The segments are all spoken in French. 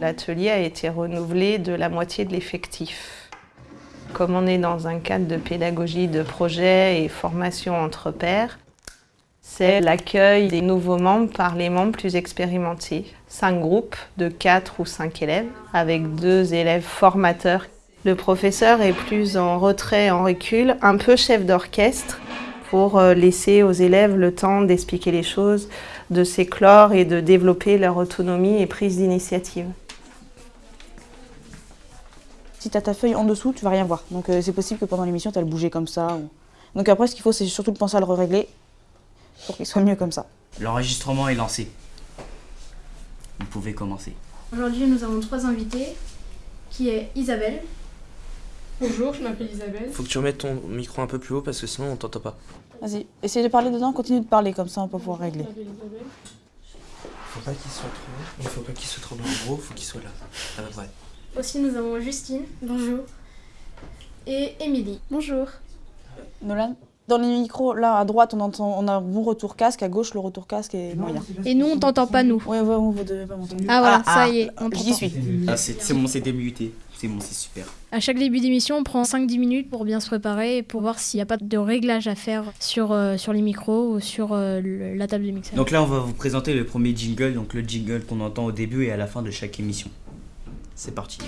L'atelier a été renouvelé de la moitié de l'effectif. Comme on est dans un cadre de pédagogie de projet et formation entre pairs, c'est l'accueil des nouveaux membres par les membres plus expérimentés. Cinq groupes de quatre ou cinq élèves, avec deux élèves formateurs. Le professeur est plus en retrait, en recul, un peu chef d'orchestre, pour euh, laisser aux élèves le temps d'expliquer les choses, de s'éclore et de développer leur autonomie et prise d'initiative. Si tu as ta feuille en dessous, tu vas rien voir. Donc euh, c'est possible que pendant l'émission, tu as le bouger comme ça. Donc après, ce qu'il faut, c'est surtout penser à le régler pour qu'il soit mieux comme ça. L'enregistrement est lancé. Vous pouvez commencer. Aujourd'hui, nous avons trois invités, qui est Isabelle. Bonjour, je m'appelle Isabelle. Faut que tu remettes ton micro un peu plus haut parce que sinon on t'entend pas. Vas-y, essaye de parler dedans, continue de parler comme ça, on va pouvoir régler. Faut pas qu'il soit trop haut. Il faut pas qu'il soit trop dans le gros, faut qu'il soit là. À peu près. Aussi, nous avons Justine. Bonjour. Et Émilie. Bonjour. Nolan dans les micros, là à droite, on entend, on a un bon retour casque, à gauche, le retour casque est moyen. Et nous, on t'entend pas, nous. Ouais, ouais, vous devez pas m'entendre. Ah voilà, ça y est, on J'y suis. Ah, c'est bon, c'est démuté. C'est bon, c'est super. À chaque début d'émission, on prend 5-10 minutes pour bien se préparer et pour voir s'il n'y a pas de réglage à faire sur, euh, sur les micros ou sur euh, le- la table de mixage. Donc là, on va vous présenter le premier jingle, donc le jingle qu'on entend au début et à la fin de chaque émission. C'est parti.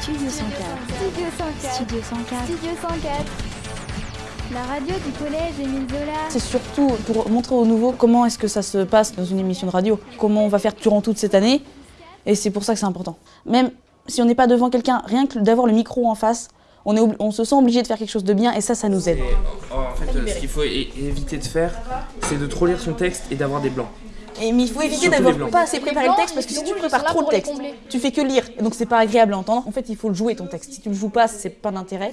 Studio 104. Studio 104. Studio 104. Studio 104. La radio du collège Émile Zola. C'est surtout pour montrer aux nouveaux comment est-ce que ça se passe dans une émission de radio, comment on va faire durant toute cette année, et c'est pour ça que c'est important. Même si on n'est pas devant quelqu'un, rien que d'avoir le micro en face, on, est on se sent obligé de faire quelque chose de bien, et ça, ça nous aide. En fait, ce qu'il faut éviter de faire, c'est de trop lire son texte et d'avoir des blancs. Et, mais il faut éviter d'avoir pas assez préparé le texte parce que si tu prépares trop le texte, tu fais que lire et donc c'est pas agréable à entendre. En fait, il faut le jouer ton texte. Si tu le joues pas, c'est pas d'intérêt.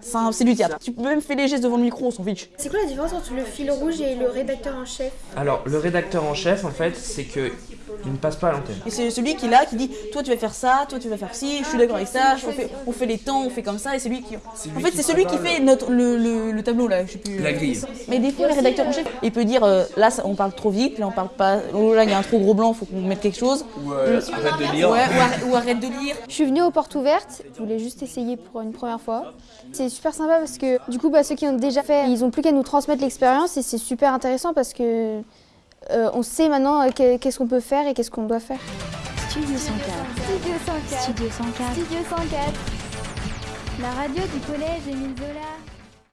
C'est un- C'est du théâtre. Tu peux même faire les gestes devant le micro, on s'en fiche. C'est quoi la différence entre le fil rouge et le rédacteur en chef? Alors, le rédacteur en chef, en fait, c'est que il ne passe pas à l'antenne. Et c'est celui qui est là qui dit toi tu vas faire ça, toi tu vas faire ci, je suis d'accord avec ça, on fait, on fait les temps, on fait comme ça et c'est lui qui. En fait, c'est celui qui fait notre, le, le- le tableau là, je sais plus. La grille. Mais des fois, le rédacteur en chef, il peut dire euh, là ça- on parle trop vite, là on parle pas, oh, là il y a un trop gros blanc, faut qu'on mette quelque chose. Ou euh, arrête de Ouais, lire. ou, arrête, ou arrête de lire. Je suis venue aux portes ouvertes. Je voulais juste essayer pour une première fois. C'est super sympa parce que du coup, bah, ceux qui ont déjà fait, ils ont plus qu'à nous transmettre l'expérience et c'est super intéressant parce que euh, on sait maintenant euh, que- qu'est-ce qu'on peut faire et qu'est-ce qu'on doit faire. Studio 104. Studio 104. Studio 104. Studio 104. La radio du collège Émile Zola.